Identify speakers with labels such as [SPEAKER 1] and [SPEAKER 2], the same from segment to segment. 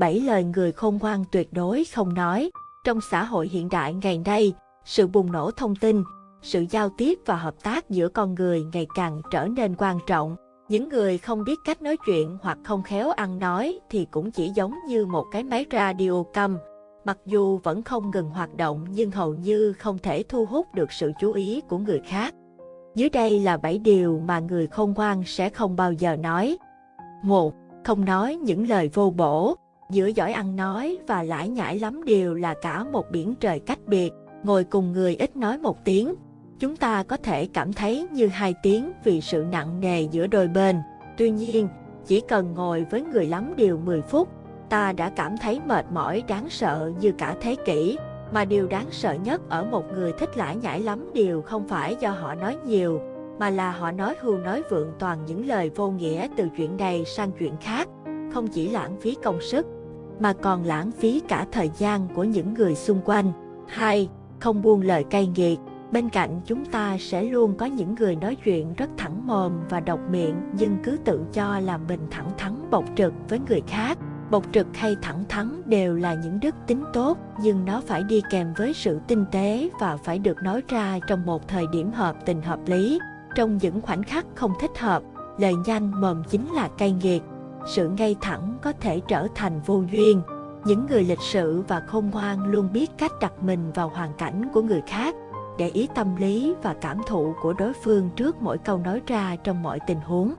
[SPEAKER 1] bảy lời người khôn ngoan tuyệt đối không nói. Trong xã hội hiện đại ngày nay, sự bùng nổ thông tin, sự giao tiếp và hợp tác giữa con người ngày càng trở nên quan trọng. Những người không biết cách nói chuyện hoặc không khéo ăn nói thì cũng chỉ giống như một cái máy radio câm. Mặc dù vẫn không ngừng hoạt động nhưng hầu như không thể thu hút được sự chú ý của người khác. Dưới đây là 7 điều mà người khôn ngoan sẽ không bao giờ nói. 1. Không nói những lời vô bổ. Giữa giỏi ăn nói và lãi nhãi lắm điều là cả một biển trời cách biệt. Ngồi cùng người ít nói một tiếng, chúng ta có thể cảm thấy như hai tiếng vì sự nặng nề giữa đôi bên. Tuy nhiên, chỉ cần ngồi với người lắm điều 10 phút, ta đã cảm thấy mệt mỏi đáng sợ như cả thế kỷ. Mà điều đáng sợ nhất ở một người thích lãi nhãi lắm điều không phải do họ nói nhiều, mà là họ nói hưu nói vượng toàn những lời vô nghĩa từ chuyện này sang chuyện khác, không chỉ lãng phí công sức, mà còn lãng phí cả thời gian của những người xung quanh. 2. Không buông lời cay nghiệt Bên cạnh chúng ta sẽ luôn có những người nói chuyện rất thẳng mồm và độc miệng nhưng cứ tự cho là mình thẳng thắn bộc trực với người khác. Bộc trực hay thẳng thắn đều là những đức tính tốt nhưng nó phải đi kèm với sự tinh tế và phải được nói ra trong một thời điểm hợp tình hợp lý. Trong những khoảnh khắc không thích hợp, lời nhanh mồm chính là cay nghiệt. Sự ngay thẳng có thể trở thành vô duyên. Những người lịch sự và khôn ngoan luôn biết cách đặt mình vào hoàn cảnh của người khác để ý tâm lý và cảm thụ của đối phương trước mỗi câu nói ra trong mọi tình huống.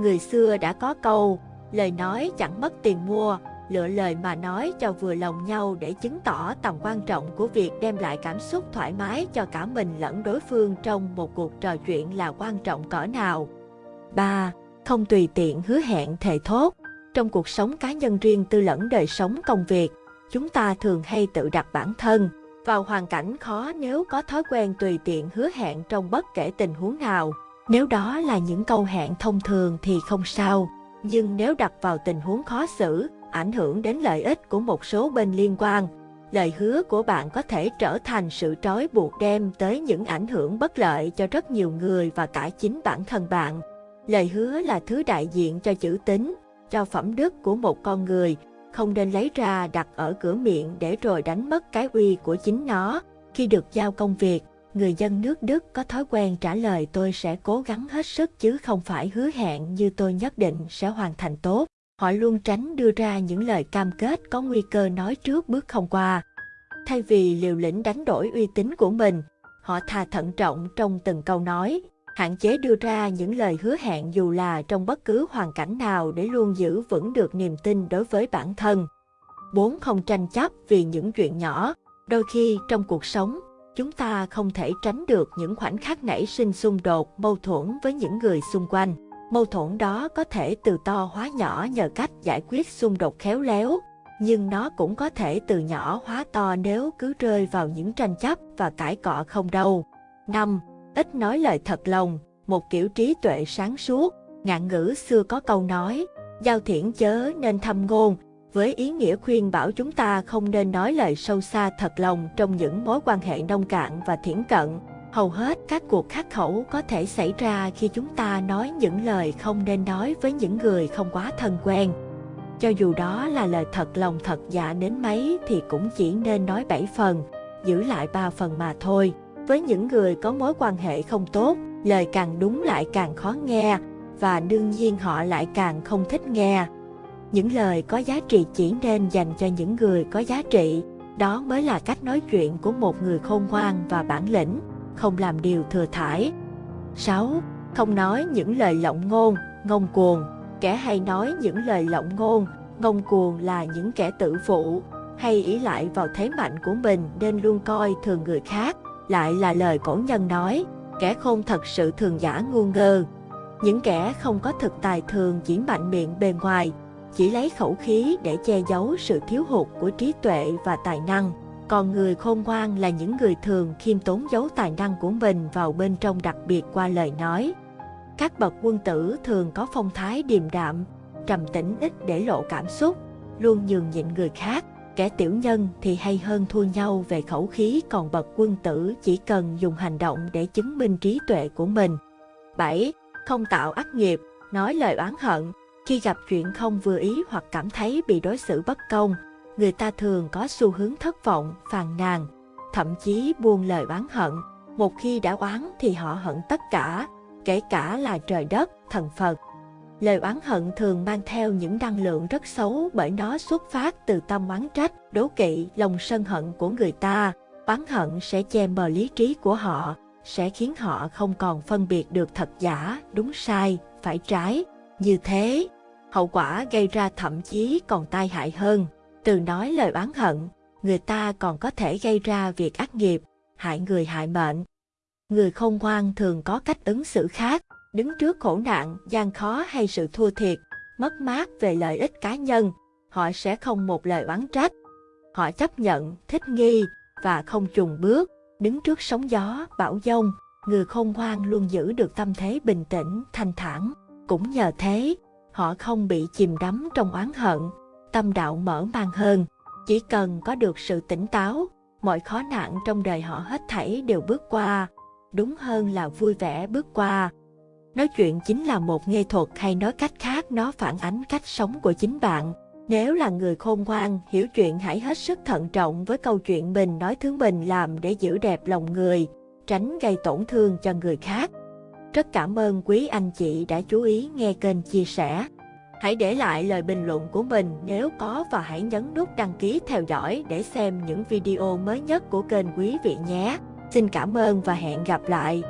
[SPEAKER 1] Người xưa đã có câu, lời nói chẳng mất tiền mua, lựa lời mà nói cho vừa lòng nhau để chứng tỏ tầm quan trọng của việc đem lại cảm xúc thoải mái cho cả mình lẫn đối phương trong một cuộc trò chuyện là quan trọng cỡ nào. 3. Không tùy tiện hứa hẹn thề thốt. Trong cuộc sống cá nhân riêng tư lẫn đời sống công việc, chúng ta thường hay tự đặt bản thân, vào hoàn cảnh khó nếu có thói quen tùy tiện hứa hẹn trong bất kể tình huống nào. Nếu đó là những câu hẹn thông thường thì không sao, nhưng nếu đặt vào tình huống khó xử, ảnh hưởng đến lợi ích của một số bên liên quan, lời hứa của bạn có thể trở thành sự trói buộc đem tới những ảnh hưởng bất lợi cho rất nhiều người và cả chính bản thân bạn. Lời hứa là thứ đại diện cho chữ tín, cho phẩm đức của một con người, không nên lấy ra đặt ở cửa miệng để rồi đánh mất cái uy của chính nó. Khi được giao công việc, người dân nước Đức có thói quen trả lời tôi sẽ cố gắng hết sức chứ không phải hứa hẹn như tôi nhất định sẽ hoàn thành tốt. Họ luôn tránh đưa ra những lời cam kết có nguy cơ nói trước bước không qua. Thay vì liều lĩnh đánh đổi uy tín của mình, họ thà thận trọng trong từng câu nói, hạn chế đưa ra những lời hứa hẹn dù là trong bất cứ hoàn cảnh nào để luôn giữ vững được niềm tin đối với bản thân. 4. Không tranh chấp vì những chuyện nhỏ. Đôi khi trong cuộc sống, chúng ta không thể tránh được những khoảnh khắc nảy sinh xung đột, mâu thuẫn với những người xung quanh. Mâu thuẫn đó có thể từ to hóa nhỏ nhờ cách giải quyết xung đột khéo léo, nhưng nó cũng có thể từ nhỏ hóa to nếu cứ rơi vào những tranh chấp và cãi cọ không đâu. 5 ít nói lời thật lòng, một kiểu trí tuệ sáng suốt. Ngạn ngữ xưa có câu nói, giao thiển chớ nên thâm ngôn, với ý nghĩa khuyên bảo chúng ta không nên nói lời sâu xa thật lòng trong những mối quan hệ nông cạn và thiển cận. Hầu hết các cuộc khắc khẩu có thể xảy ra khi chúng ta nói những lời không nên nói với những người không quá thân quen. Cho dù đó là lời thật lòng thật dạ đến mấy thì cũng chỉ nên nói 7 phần, giữ lại 3 phần mà thôi. Với những người có mối quan hệ không tốt, lời càng đúng lại càng khó nghe, và đương nhiên họ lại càng không thích nghe. Những lời có giá trị chỉ nên dành cho những người có giá trị, đó mới là cách nói chuyện của một người khôn ngoan và bản lĩnh, không làm điều thừa thải. 6. Không nói những lời lộng ngôn, ngông cuồng. Kẻ hay nói những lời lộng ngôn, ngông cuồng là những kẻ tự phụ, hay ý lại vào thế mạnh của mình nên luôn coi thường người khác lại là lời cổ nhân nói, kẻ khôn thật sự thường giả ngu ngơ. Những kẻ không có thực tài thường chỉ mạnh miệng bề ngoài, chỉ lấy khẩu khí để che giấu sự thiếu hụt của trí tuệ và tài năng. Còn người khôn ngoan là những người thường khiêm tốn giấu tài năng của mình vào bên trong đặc biệt qua lời nói. Các bậc quân tử thường có phong thái điềm đạm, trầm tĩnh ít để lộ cảm xúc, luôn nhường nhịn người khác, Kẻ tiểu nhân thì hay hơn thua nhau về khẩu khí còn bậc quân tử chỉ cần dùng hành động để chứng minh trí tuệ của mình. 7. Không tạo ác nghiệp, nói lời oán hận. Khi gặp chuyện không vừa ý hoặc cảm thấy bị đối xử bất công, người ta thường có xu hướng thất vọng, phàn nàn, thậm chí buông lời oán hận. Một khi đã oán thì họ hận tất cả, kể cả là trời đất, thần Phật. Lời oán hận thường mang theo những năng lượng rất xấu bởi nó xuất phát từ tâm oán trách, đố kỵ, lòng sân hận của người ta. Oán hận sẽ che mờ lý trí của họ, sẽ khiến họ không còn phân biệt được thật giả, đúng sai, phải trái. Như thế, hậu quả gây ra thậm chí còn tai hại hơn. Từ nói lời oán hận, người ta còn có thể gây ra việc ác nghiệp, hại người hại mệnh. Người không ngoan thường có cách ứng xử khác, đứng trước khổ nạn, gian khó hay sự thua thiệt, mất mát về lợi ích cá nhân, họ sẽ không một lời oán trách. Họ chấp nhận, thích nghi và không chùn bước, đứng trước sóng gió, bão dông, người khôn ngoan luôn giữ được tâm thế bình tĩnh, thanh thản. Cũng nhờ thế, họ không bị chìm đắm trong oán hận, tâm đạo mở mang hơn. Chỉ cần có được sự tỉnh táo, mọi khó nạn trong đời họ hết thảy đều bước qua, đúng hơn là vui vẻ bước qua. Nói chuyện chính là một nghệ thuật hay nói cách khác nó phản ánh cách sống của chính bạn. Nếu là người khôn ngoan, hiểu chuyện hãy hết sức thận trọng với câu chuyện mình nói thứ mình làm để giữ đẹp lòng người, tránh gây tổn thương cho người khác. Rất cảm ơn quý anh chị đã chú ý nghe kênh chia sẻ. Hãy để lại lời bình luận của mình nếu có và hãy nhấn nút đăng ký theo dõi để xem những video mới nhất của kênh quý vị nhé. Xin cảm ơn và hẹn gặp lại.